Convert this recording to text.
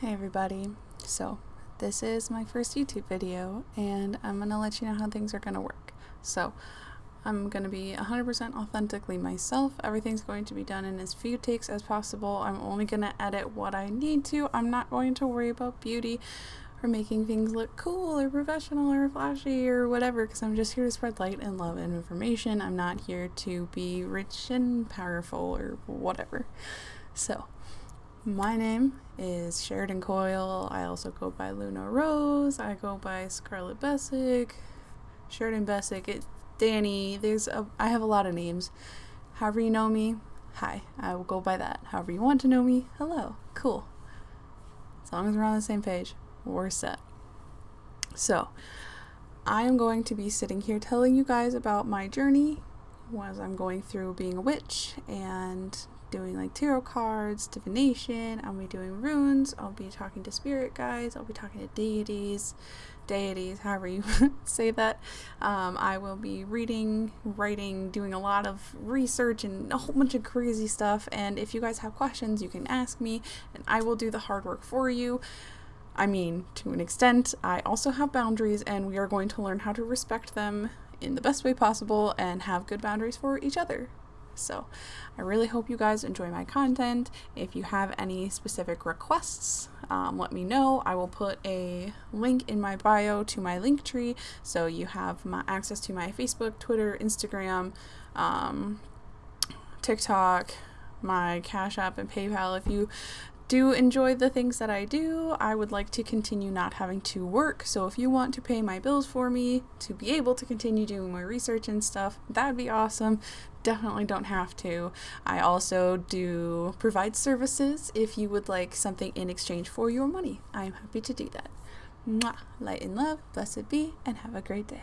Hey everybody. So, this is my first YouTube video and I'm going to let you know how things are going to work. So, I'm going to be 100% authentically myself. Everything's going to be done in as few takes as possible. I'm only going to edit what I need to. I'm not going to worry about beauty or making things look cool or professional or flashy or whatever because I'm just here to spread light and love and information. I'm not here to be rich and powerful or whatever. So, my name is Sheridan Coyle. I also go by Luna Rose. I go by Scarlet Bessick, Sheridan Bessick, it, Danny. There's a, I have a lot of names. However you know me, hi. I will go by that. However you want to know me, hello. Cool. As long as we're on the same page, we're set. So, I am going to be sitting here telling you guys about my journey as I'm going through being a witch and doing like tarot cards, divination, I'll be doing runes, I'll be talking to spirit guides, I'll be talking to deities, deities, however you say that. Um, I will be reading, writing, doing a lot of research and a whole bunch of crazy stuff. And if you guys have questions, you can ask me and I will do the hard work for you. I mean, to an extent, I also have boundaries and we are going to learn how to respect them in the best way possible and have good boundaries for each other. So I really hope you guys enjoy my content. If you have any specific requests, um, let me know. I will put a link in my bio to my Linktree so you have my access to my Facebook, Twitter, Instagram, um, TikTok, my Cash App, and PayPal. If you do enjoy the things that I do. I would like to continue not having to work. So if you want to pay my bills for me to be able to continue doing my research and stuff, that would be awesome. Definitely don't have to. I also do provide services if you would like something in exchange for your money. I am happy to do that. Mwah. Light and love, blessed be, and have a great day.